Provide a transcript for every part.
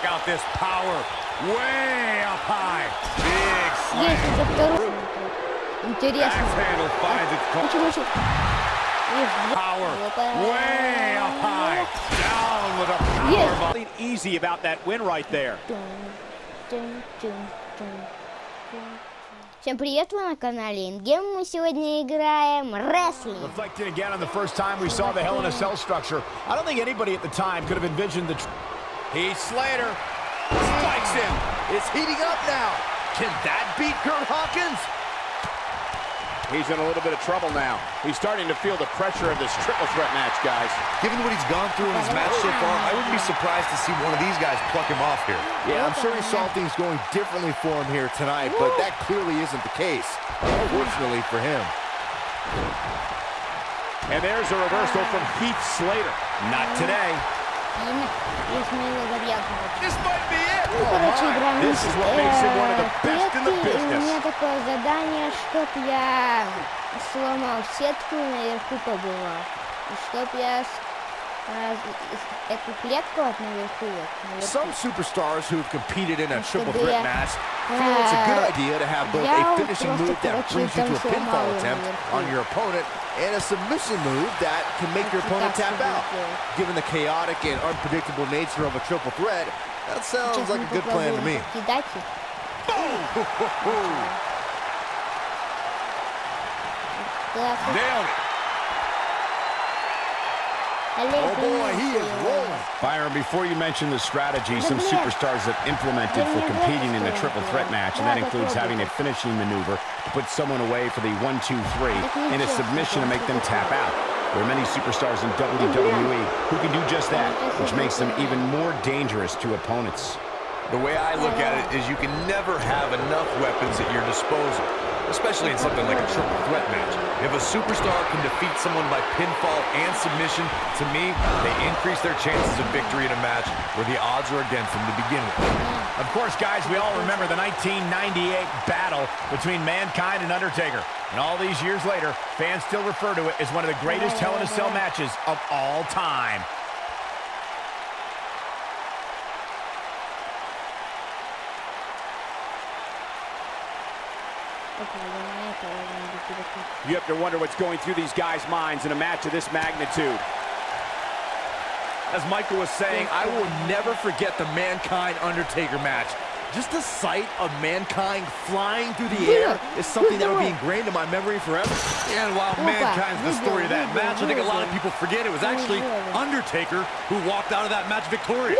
Check out this power. Way up high. Big slam. Есть уже второй. Интересно. Axe handle finds its Очень, goal. очень. Есть два. Power. Опа. Way up high. Down with a Есть. power bomb. Easy about that win right there. Тун, тун, тун, тун, тун. Всем привет, вы на канале Ингем. Мы сегодня играем рестлинг. Reflecting again on the first time we saw the Hell in a Cell structure, I don't think anybody at the time could have envisioned the. Heath Slater spikes him. It's heating up now. Can that beat Kurt Hawkins? He's in a little bit of trouble now. He's starting to feel the pressure of this triple threat match, guys. Given what he's gone through in his match so far, I wouldn't be surprised to see one of these guys pluck him off here. Yeah, I'm sure he saw things going differently for him here tonight, but that clearly isn't the case, unfortunately for him. And there's a reversal from Heath Slater. Not today. This might be it. Ну, короче, играем клетки, и у меня такое задание, чтоб я сломал сетку и наверху побывал. И чтоб я а, эту клетку от наверху вот, наверху. Some superstars who have competed in a triple threat match feel it's a good а, idea to have both a finishing move that brings you to a pinfall attempt on your opponent and a submission move that can make your opponent tap out. Given the chaotic and unpredictable nature of a triple threat, that sounds like a good plan to me. Boom! Nailed it! Oh, boy, he is rolling. Byron, before you mention the strategy some superstars have implemented for competing in the triple threat match, and that includes having a finishing maneuver to put someone away for the one, two, three, and a submission to make them tap out. There are many superstars in WWE who can do just that, which makes them even more dangerous to opponents. The way I look at it is you can never have enough weapons at your disposal, especially in something like a triple threat match. If a superstar can defeat someone by pinfall and submission, to me, they increase their chances of victory in a match where the odds are against them to begin with. Of course, guys, we all remember the 1998 battle between Mankind and Undertaker. And all these years later, fans still refer to it as one of the greatest Hell in a Cell matches of all time. You have to wonder what's going through these guys' minds in a match of this magnitude. As Michael was saying, I will never forget the Mankind-Undertaker match. Just the sight of Mankind flying through the air is something that will be ingrained in my memory forever. And while Mankind's the story of that match, I think a lot of people forget it was actually Undertaker who walked out of that match victorious.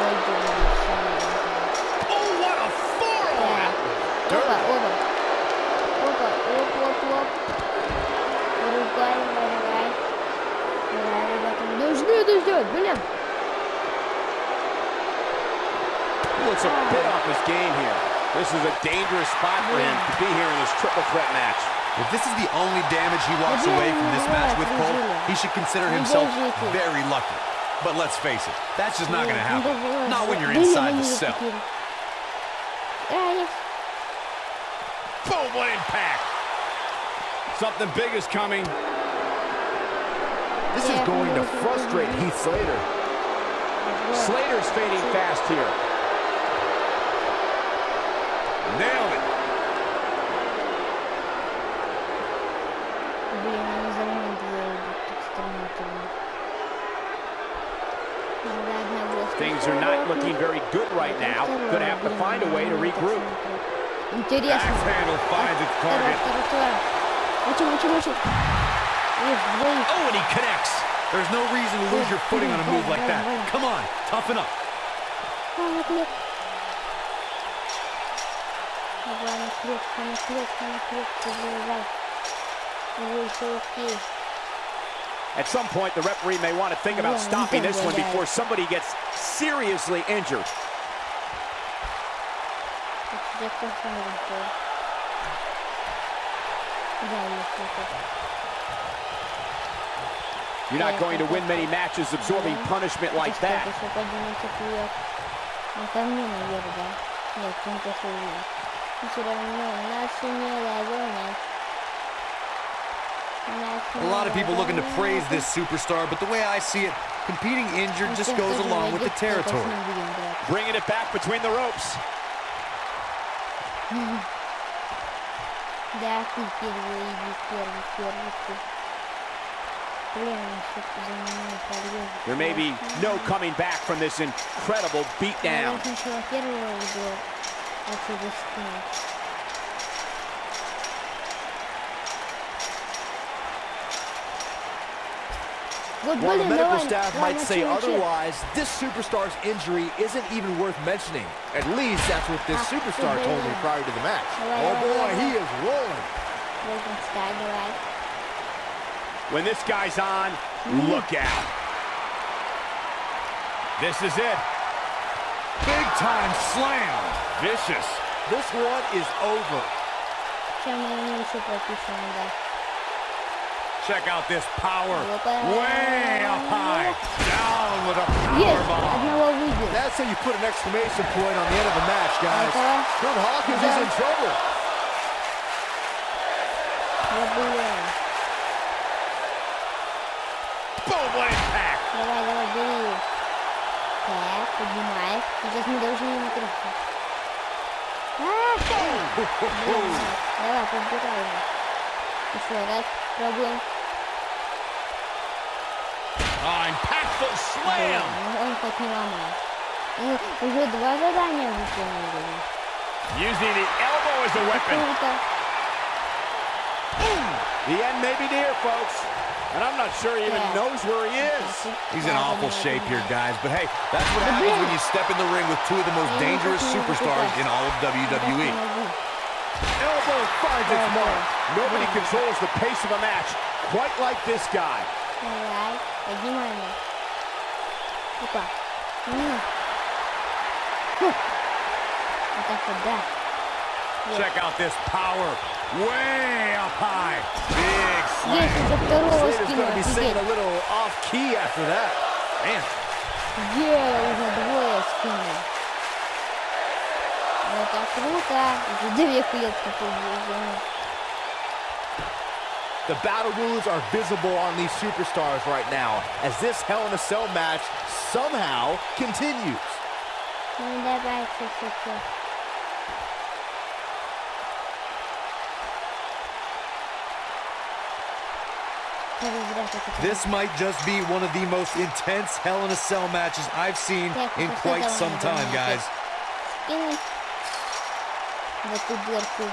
надоело, самое. Oh, what a forearm. Так. Опа, оба. Опа, оп, оп, оп. Рукой, давай, давай. Давай, ребята, мы должны это сделать, блин. He looks a bit off his game here. This is a dangerous spot for him to be here in this triple threat match. If this is the only damage he walks away from this match with, Cole, he should consider himself very lucky. But let's face it, that's just not going to happen. Not when you're inside the cell. Boom, what impact. Something big is coming. This is going to frustrate Heath Slater. Slater's fading fast here. Nailed it. Блин, они за мной двое идут так стремительно. Надо одного Things are not looking very good right now. Gonna have to find a way to regroup. Интересно. Axe handle finds its Второй, target. второй, второй. Мочи, мочи, мочи. Есть, двоих. Oh, and he connects. There's no reason to lose your footing on a move like that. Come on, toughen up. А, наклеп. Давай, наклепка, наклепка, наклепка, заливай. Ой, все окей. At some point, the referee may want to think about Yeah, stopping this one yeah. before somebody gets seriously injured. Так, я тоже не знаю. Да, есть это. You're not going to win many matches absorbing punishment like that. A lot of people looking to praise this superstar, but the way I see it, competing injured just goes along with the territory. Bringing it back between the ropes. There may be no coming back from this incredible beatdown after this point. Well, While the medical staff might say otherwise, this superstar's injury isn't even worth mentioning. At least that's what this superstar told me prior to the match. Oh boy, he is rolling. When this guy's on, look out. This is it. Big time slam. Vicious. This one is over. Чем мы еще пропишем, да. Check out this power. Опа. Way up high. Down with a Есть, power bomb. одного выбил. That's how you put an exclamation point on the end of a match, guys. Okay. Kurt Hawkins is in trouble. Я была. Boom, what impact. Давай, давай, бери. Так, поднимай. Сейчас мы должны ему трясти. Dobra, podbierajmy. Ośrodek, problem. Impactful slam! Using the elbow as a weapon. The end may be near, folks. And I'm not sure he even yeah. knows where he is. He's in awful shape here, guys. But hey, that's what happens when you step in the ring with two of the most dangerous superstars in all of WWE. Elbow finds its mark. Nobody controls the pace of a match quite like this guy. Check out this power way up high Big slam. Есть, уже второго Slater's going скинул, to be singing офигеть. a little off key after that. Man, Где уже двое скинул. Это круто. Уже две клетки побежали. The battle wounds are visible on these superstars right now as this Hell in a Cell match somehow continues. Ну давай, все, все, this might just be one of the most intense Hell in a Cell matches I've seen in quite some time, guys. Скинуть в эту дырку.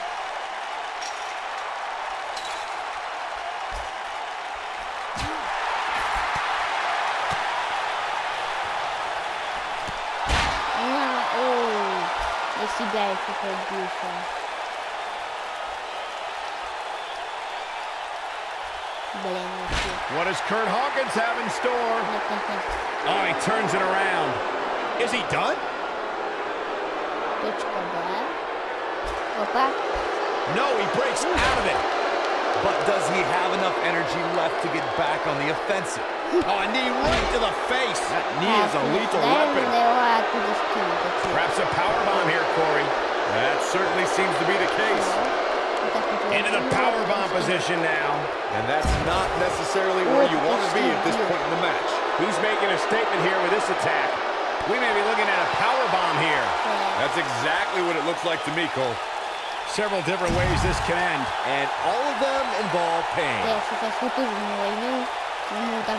На, ой, я себя еще побился. Блин, вообще. What does Kurt Hawkins have in store? oh, he turns it around. Is he done? No, he breaks out of it. But does he have enough energy left to get back on the offensive? Oh, a knee right to the face. That knee is a lethal weapon. Perhaps a power bomb here, Corey. That certainly seems to be the case. Into the power bomb position now. And that's not necessarily where you want to be at this point in the match. He's making a statement here with this attack. We may be looking at a power bomb here. That's exactly what it looks like to me, Cole. Several different ways this can end. And all of them involve pain.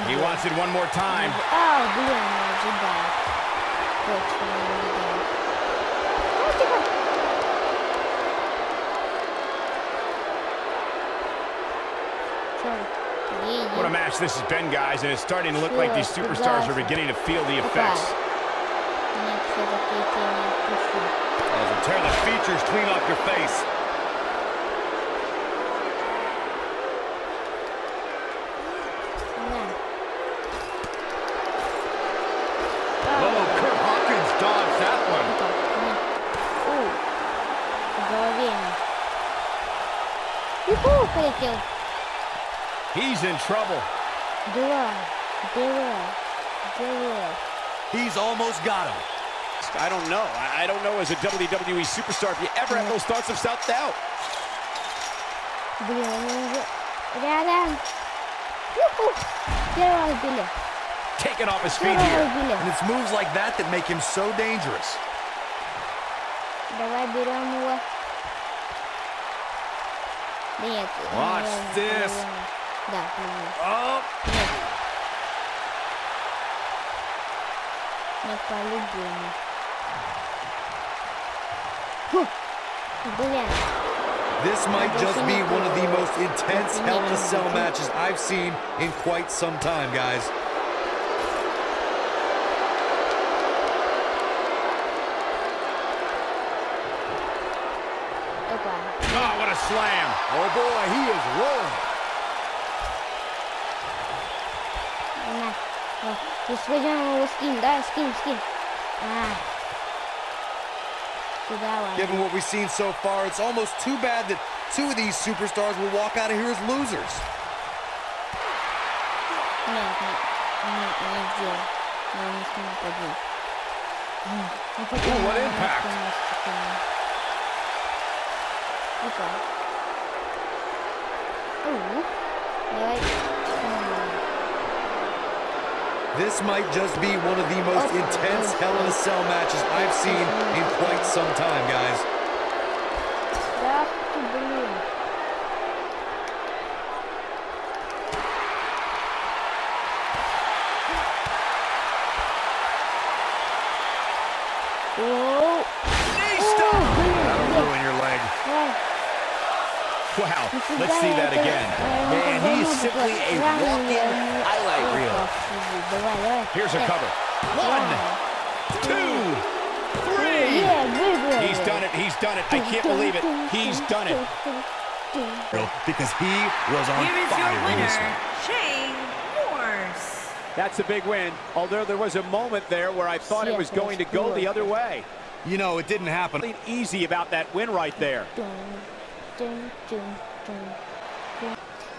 He wants it one more time. Oh, match this has been, guys, and it's starting to look like these superstars are beginning to feel the effects. Нет, все-таки я тебя не отпущу. As we tear the features clean off your face. На. Oh, Kurt Hawkins dodged that one. Опа, нет. У. По голове ему. Юху, полетел. He's in trouble. Два. Два. Два. He's almost got him. I don't know. I I don't know as a WWE superstar if you ever have those thoughts of self-doubt. Блин, они уже рядом. Юху. Первого убили. Taken off his feet Первого here. убили. And it's moves like that that make him so dangerous. Давай берем его. Да нет. Watch наверное, this. наверное. Да, наверное. Oh, Нет. Не по-любому. Фу. Блин. this might just be one of the most intense Hell in a Cell matches I've seen in quite some time, guys. Опа. Oh, what a slam. Oh boy, he is rolling. No, rozwiedziono mu skin, daj skin, skin. Given what we've seen so far, it's almost too bad that two of these superstars will walk out of here as losers. Ooh, what impact! Okay. Ooh. Right. This might just be one of the most intense Hell in a Cell matches I've seen in quite some time, guys. Wow, let's see that again. Man, he is simply a walking Here's a cover. One, two, three. He's done it. He's done it. I can't believe it. He's done it. Because he was on Here is. Your winner, Shane Morse. That's a big win, although there was a moment there where I thought it was going to go the other way. You know, it didn't happen. Easy about that win right there.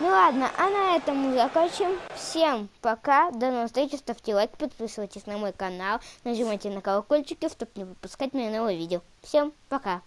Ну ладно, а на этом мы закончим. Всем пока, до новых встреч, ставьте лайк, подписывайтесь на мой канал, нажимайте на колокольчики, чтобы не выпускать мои новые видео. Всем пока!